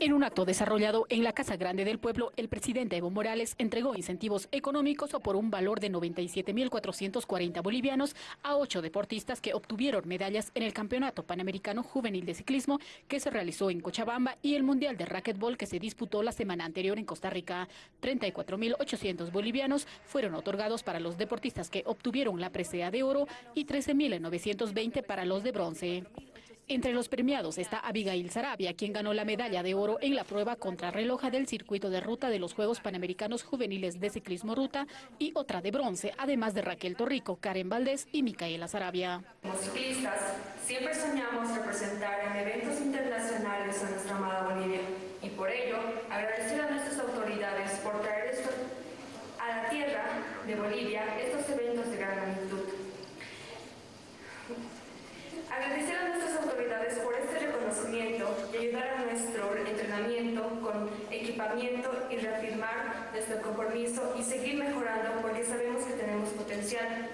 En un acto desarrollado en la Casa Grande del Pueblo, el presidente Evo Morales entregó incentivos económicos por un valor de 97.440 bolivianos a ocho deportistas que obtuvieron medallas en el Campeonato Panamericano Juvenil de Ciclismo que se realizó en Cochabamba y el Mundial de Racquetball que se disputó la semana anterior en Costa Rica. 34.800 bolivianos fueron otorgados para los deportistas que obtuvieron la presea de oro y 13.920 para los de bronce. Entre los premiados está Abigail Sarabia, quien ganó la medalla de oro en la prueba contrarreloja del circuito de ruta de los Juegos Panamericanos Juveniles de Ciclismo Ruta y otra de bronce, además de Raquel Torrico, Karen Valdés y Micaela Sarabia. Como ciclistas, siempre soñamos representar en eventos internacionales a nuestra amada Bolivia y por ello agradecer a nuestras autoridades por traer a la tierra de Bolivia estos eventos de gran magnitud. Agradecer a ayudar a nuestro entrenamiento con equipamiento y reafirmar nuestro compromiso y seguir mejorando porque sabemos que tenemos potencial.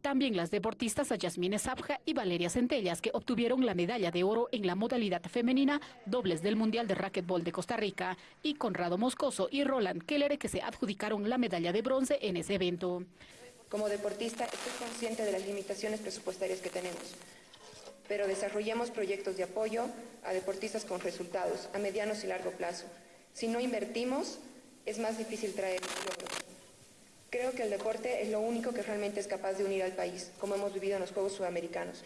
También las deportistas Yasmine Sabja y Valeria Centellas, que obtuvieron la medalla de oro en la modalidad femenina dobles del Mundial de Racquetball de Costa Rica, y Conrado Moscoso y Roland Keller, que se adjudicaron la medalla de bronce en ese evento. Como deportista, estoy consciente de las limitaciones presupuestarias que tenemos pero desarrollemos proyectos de apoyo a deportistas con resultados a medianos y largo plazo. Si no invertimos, es más difícil traer logros. Creo que el deporte es lo único que realmente es capaz de unir al país, como hemos vivido en los Juegos Sudamericanos.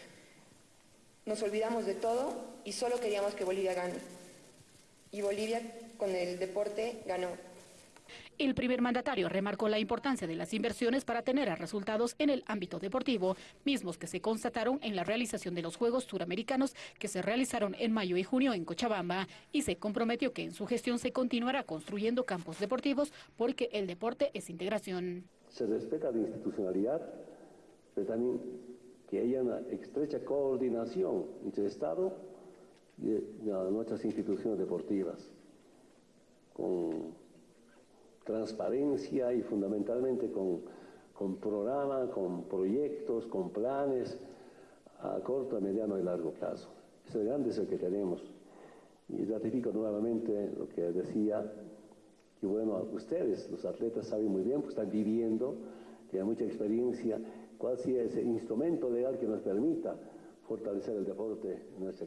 Nos olvidamos de todo y solo queríamos que Bolivia gane. Y Bolivia con el deporte ganó. El primer mandatario remarcó la importancia de las inversiones para tener resultados en el ámbito deportivo, mismos que se constataron en la realización de los Juegos Suramericanos que se realizaron en mayo y junio en Cochabamba y se comprometió que en su gestión se continuará construyendo campos deportivos porque el deporte es integración. Se respeta la institucionalidad, pero también que haya una estrecha coordinación entre el Estado y nuestras instituciones deportivas, transparencia y fundamentalmente con, con programas, con proyectos, con planes a corto, mediano y largo plazo. Grande es el que tenemos. Y ratifico nuevamente lo que decía, que bueno, ustedes, los atletas, saben muy bien, pues están viviendo, tienen mucha experiencia, cuál sea ese instrumento legal que nos permita fortalecer el deporte en nuestra